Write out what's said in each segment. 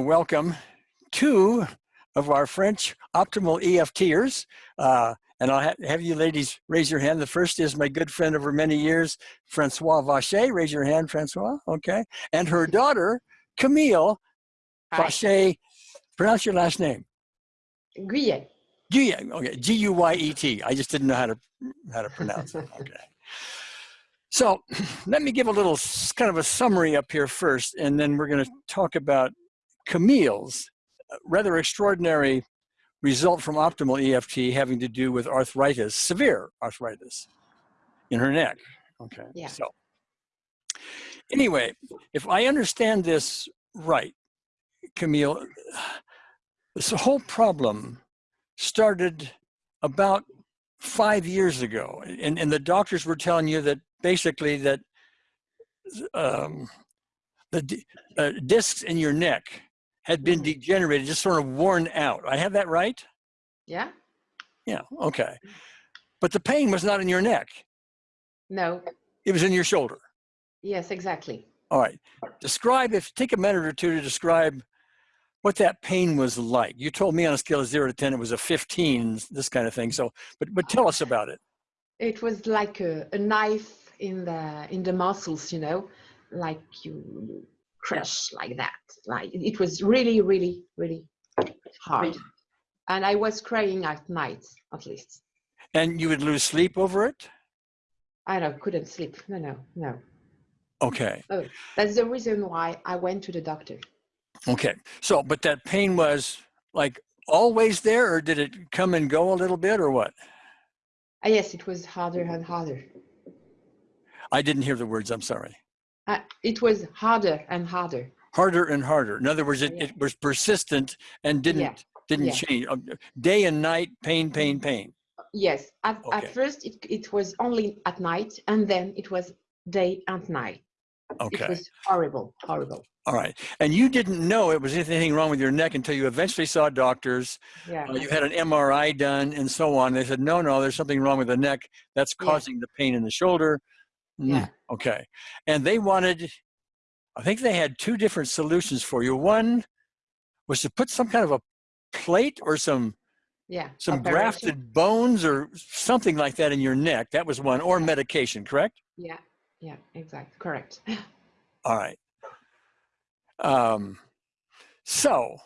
welcome two of our French optimal EFTers. Uh, and I'll ha have you ladies raise your hand. The first is my good friend over many years, Francois Vacher. Raise your hand, Francois. Okay. And her daughter, Camille Vacher. Pronounce your last name. Guyet. Guyet. Okay. G-U-Y-E-T. I just didn't know how to how to pronounce it. Okay. So let me give a little kind of a summary up here first, and then we're going to talk about Camille's rather extraordinary result from optimal EFT having to do with arthritis, severe arthritis in her neck. Okay, yeah. so anyway, if I understand this right, Camille, this whole problem started about five years ago, and, and the doctors were telling you that basically that um, the uh, discs in your neck had been Mm-hmm. degenerated, just sort of worn out. I have that right? Yeah? Yeah, okay. But the pain was not in your neck. No. It was in your shoulder. Yes, exactly. All right. Describe, if take a minute or two to describe what that pain was like. You told me on a scale of zero to 10, it was a 15, this kind of thing. So, but, but tell us about it. It was like a, a knife in the in the muscles, you know, like you crush like that. Like it was really, really, really hard. And I was crying at night, at least. And you would lose sleep over it? I don't couldn't sleep. No, no, no. Okay. Oh, that's the reason why I went to the doctor. Okay. So, but that pain was like always there or did it come and go a little bit or what? Ah, yes, it was harder and harder. I didn't hear the words. I'm sorry. Uh, it was harder and harder. Harder and harder. In other words, it, Yeah. it was persistent and didn't Yeah. didn't Yeah. change. Um, Day and night, pain, pain, pain. Yes, at, Okay. at first it, it was only at night and then it was day and night. Okay. It was horrible, horrible. All right. And you didn't know it was anything wrong with your neck until you eventually saw doctors. Yeah. Uh, you had an MRI done and so on. They said, no, no, there's something wrong with the neck. That's Yeah. causing the pain in the shoulder. Mm, Yeah. Okay. And they wanted, I think they had two different solutions for you. One was to put some kind of a plate or some yeah. some operation. grafted bones or something like that in your neck. That was one, or medication, correct? Yeah, yeah, exact, correct. All right. Um, so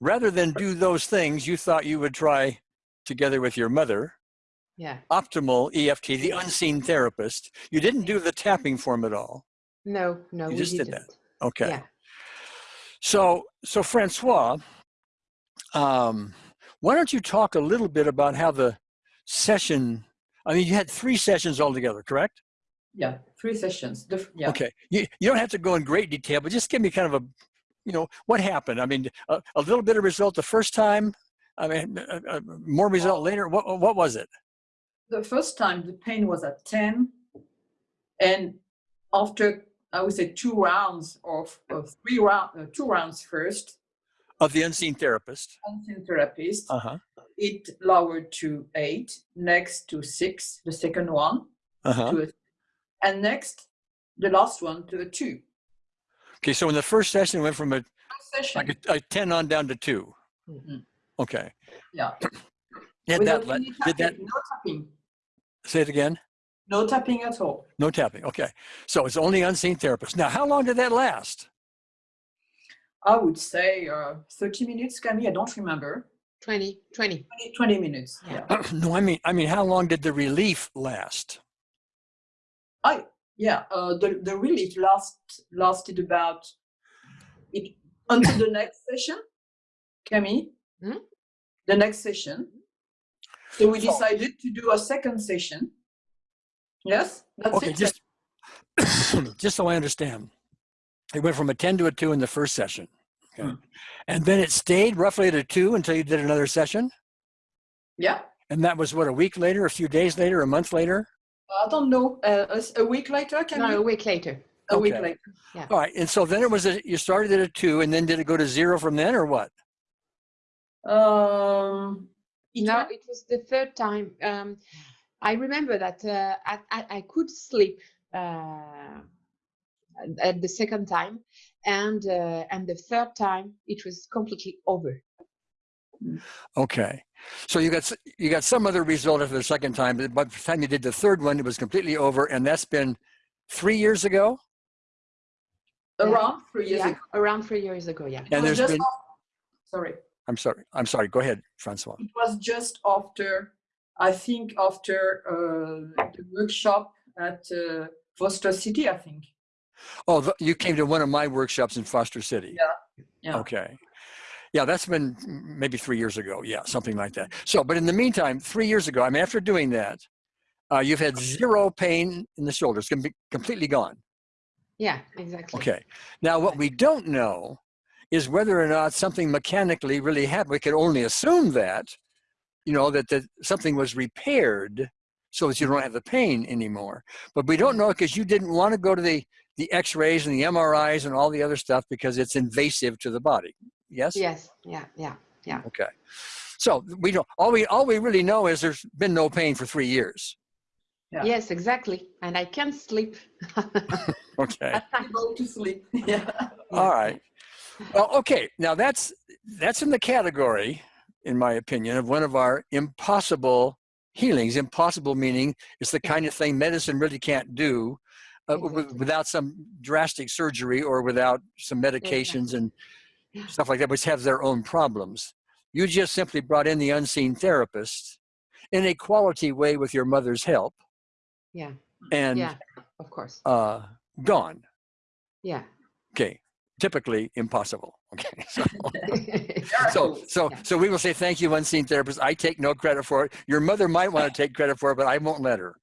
rather than do those things, you thought you would try together with your mother, Yeah. optimal EFT, the unseen therapist. You didn't do the tapping form at all. No, no, You we just did didn't. that. Okay. Yeah. So, so Francois, um, why don't you talk a little bit about how the session, I mean, you had three sessions altogether, correct? Yeah, three sessions. The, yeah. Okay. You, you don't have to go in great detail, but just give me kind of a, you know, what happened? I mean, a, a little bit of result the first time, I mean, uh, uh, more result later. What, what was it? The first time the pain was at 10 and after I would say two rounds of, of three round, uh, two rounds first, Of the unseen therapist. unseen therapist, Uh-huh. it lowered to eight, next to six, the second one, Uh-huh. to a, and next, the last one to a two. Okay. So in the first session, it went from a, like a, a 10 on down to two. Mhm. Okay. yeah. Did Without that, let- any did that, no tapping, say it again? no tapping at all. No tapping. Okay. So it's only unseen therapist. Now, how long did that last? I would say uh, 30 minutes, Camille, I don't remember. 20, 20. 20, 20 minutes, Yeah. yeah. no, I mean, I mean, how long did the relief last? I yeah, uh, the the relief last lasted about it until the next session, Camille. Hmm? The next session. So we So- decided to do a second session. Yes, that's Okay, it. just just so I understand, it went from a ten to a two in the first session, okay, Hmm. and then it stayed roughly at a two until you did another session, yeah. and that was what a week later, a few days later, a month later. I don't know. Uh, a s- a week later, Can No, Camille. a week later. a week okay. later. All right, and so then it was a, you started at a two, and then did it go to zero from then, or what? Um. It No, went- it was the third time. Um, I remember that uh, I, I, I could sleep uh, at the second time, and uh, and the third time it was completely over. Okay. So you got you got some other result after the second time, but by the time you did the third one, it was completely over, and that's been three years ago. Around three years Yeah, ago. around three years ago. Yeah. And was there's just been. af- sorry. I'm sorry. I'm sorry. Go ahead, Francois. It was just after, I think, after uh, the workshop at uh, Foster City, I think. Oh, th- you came to one of my workshops in Foster City. Yeah. yeah. Okay. Yeah, that's been maybe three years ago. Yeah, something like that. So, but in the meantime, three years ago, I mean, after doing that, uh, you've had zero pain in the shoulders, can be completely gone. Yeah. Exactly. Okay. Now, what we don't know is whether or not something mechanically really happened. We can only assume that, you know, that, that something was repaired so that you don't have the pain anymore. But we don't know because you didn't want to go to the, the x-rays and the MRIs and all the other stuff because it's invasive to the body. Yes? Yes. Yeah. Yeah. Yeah. Okay. So we don't, all we, all we really know is there's been no pain for three years. Yeah. Yes. Exactly. And I can't sleep. Okay. I Go to sleep. Yeah. All right. Well, okay. Now that's that's in the category, in my opinion, of one of our impossible healings. Impossible meaning it's the kind of thing medicine really can't do uh, w- without some drastic surgery or without some medications and stuff like that, which have their own problems. You just simply brought in the unseen therapist in a quality way with your mother's help, Yeah. and Yeah. Of course. uh, gone. Yeah. Okay. Typically impossible. Okay. So, so, so, so we will say thank you, unseen therapist. I take no credit for it. Your mother might want to take credit for it, but I won't let her.